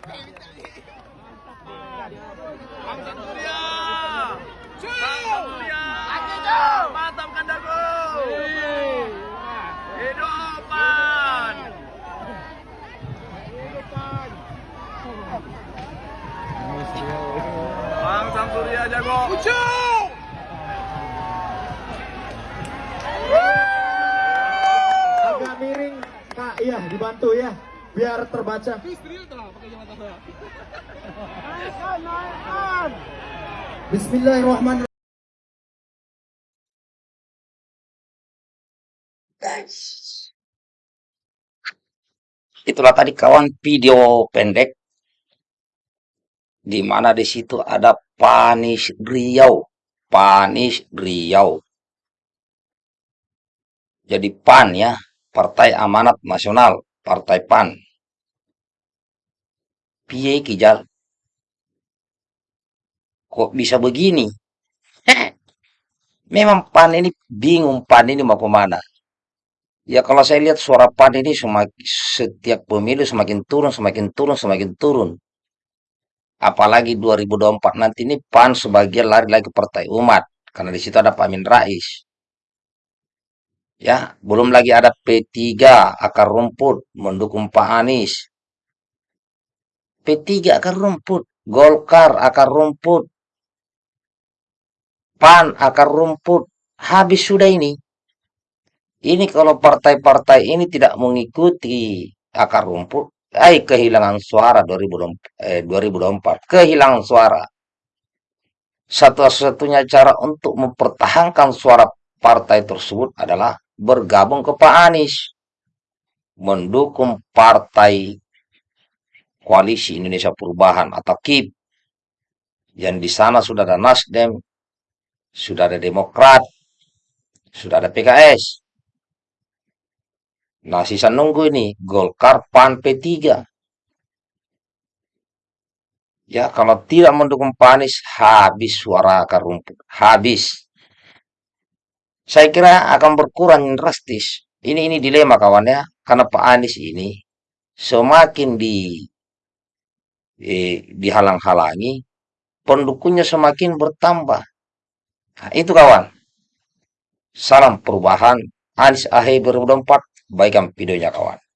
Bang Surya. Bang Surya. Mantap kandaku. Hidupan. Bang Samsurya jago. Agak miring, Kak. Iya, dibantu ya. Biar terbaca. Bismillahirrahmanirrahim. Itulah tadi kawan video pendek di mana di situ ada Panis Riau, Panis Riau. Jadi PAN ya, Partai Amanat Nasional, Partai PAN. Piye Kijal? Kok bisa begini? Memang PAN ini bingung PAN ini mau ke mana. Ya kalau saya lihat suara PAN ini semakin, setiap pemilu semakin turun, semakin turun, semakin turun. Apalagi 2024 nanti ini PAN sebagian lari lagi ke Partai Umat. Karena di situ ada Pak Amin Rais. Ya, belum lagi ada P3 akar rumput mendukung Pak Anies. P3 akar rumput, Golkar akar rumput, PAN akar rumput. Habis sudah ini. Ini kalau partai-partai ini tidak mengikuti akar rumput, ay kehilangan suara 2024, eh, 2024. Kehilangan suara. Satu-satunya cara untuk mempertahankan suara partai tersebut adalah bergabung ke Pak Anies. Mendukung partai Koalisi Indonesia Perubahan atau KIP. Yang di sana sudah ada Nasdem, sudah ada Demokrat, sudah ada PKS. Nah, sisa nunggu ini Golkar, PAN, P3. Ya, kalau tidak mendukung Pak Anies, habis suara akar rumput. Habis. Saya kira akan berkurang drastis. Ini ini dilema kawan ya, karena Pak Anies ini semakin di eh, dihalang-halangi, pendukungnya semakin bertambah. Nah, itu kawan. Salam perubahan. Anies Ahy 2024. Baikkan videonya kawan.